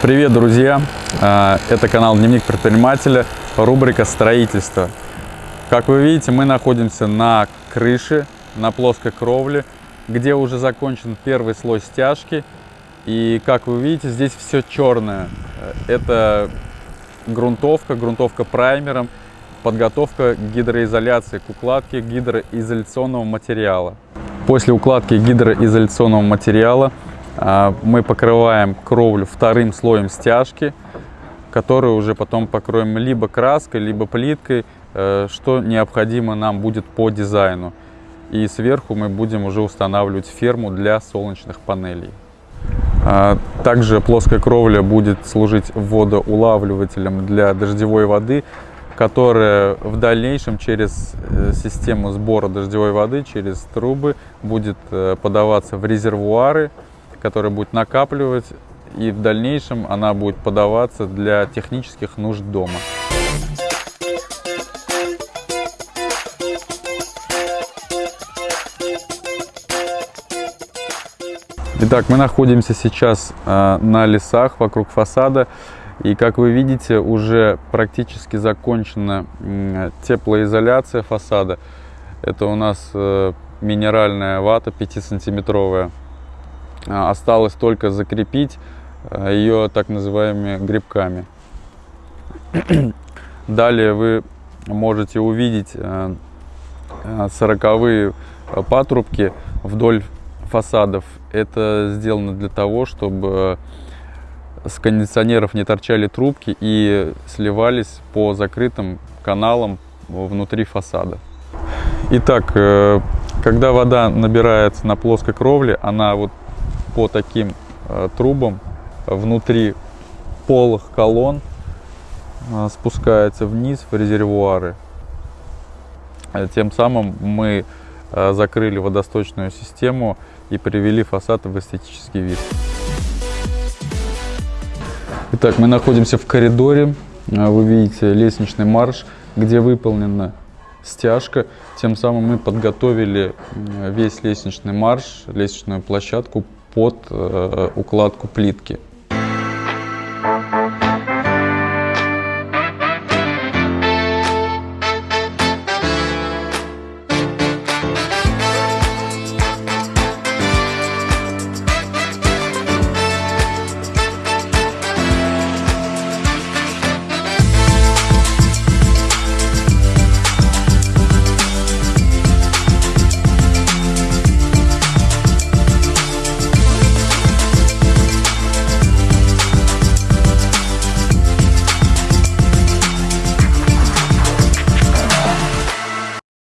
Привет, друзья! А, Это канал Дневник предпринимателя, рубрика «Строительство». Как вы видите, мы находимся на крыше, на плоской кровле, где уже закончен первый слой стяжки. И как вы видите, здесь все черное. Это грунтовка, грунтовка праймером, подготовка гидроизоляции к укладке гидроизоляционного материала. После укладки гидроизоляционного материала мы покрываем кровлю вторым слоем стяжки, которую уже потом покроем либо краской, либо плиткой, э, что необходимо нам будет по дизайну. И сверху мы будем уже устанавливать ферму для солнечных панелей. А, также плоская кровля будет служить водоулавливателем для дождевой воды, которая в дальнейшем через э, систему сбора дождевой воды, через трубы будет э, подаваться в резервуары, которые будет накапливать, и в дальнейшем она будет подаваться для технических нужд дома. Итак, мы находимся сейчас э, на лесах вокруг фасада. И как вы видите, уже практически закончена теплоизоляция фасада. Это у нас э, минеральная вата 5-сантиметровая. А, осталось только закрепить э, ее так называемыми грибками. Далее вы можете увидеть э, сороковые патрубки вдоль фасадов. Это сделано для того, чтобы с кондиционеров не торчали трубки и сливались по закрытым каналам внутри фасада. Итак, э, когда вода набирается на плоской кровле, она вот по таким э, трубам внутри полых колонн э, спускается вниз в резервуары. Тем самым мы закрыли водосточную систему и привели фасад в эстетический вид. Итак, мы находимся в коридоре. Вы видите лестничный марш, где выполнена стяжка. Тем самым мы подготовили весь лестничный марш, лестничную площадку под э, укладку плитки.